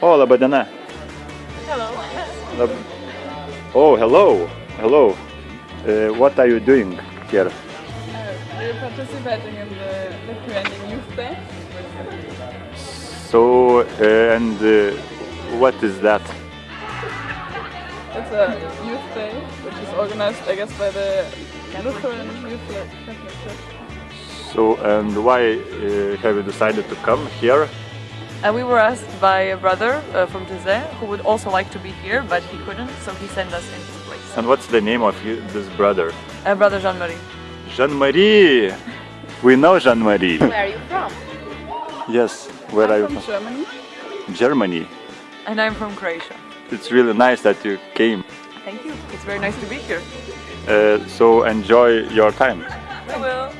O, laba diena. Hello. Lab... Oh, hello. Hello. Uh, what are you doing here? We're participating in the Lithuanian Youth Day. So, uh, and uh, what is that? It's a youth day, which is organized, I guess, by the Lutheran Youth Catholic Church. So, and why uh, have you decided to come here? And we were asked by a brother uh, from Taizé who would also like to be here, but he couldn't, so he sent us in his place. And what's the name of you, this brother? Uh, brother Jean-Marie. Jean-Marie! We know Jean-Marie. Where are you from? Yes, where I'm are you from from? Germany. Germany. And I'm from Croatia. It's really nice that you came. Thank you. It's very nice to be here. Uh, so enjoy your time. I will.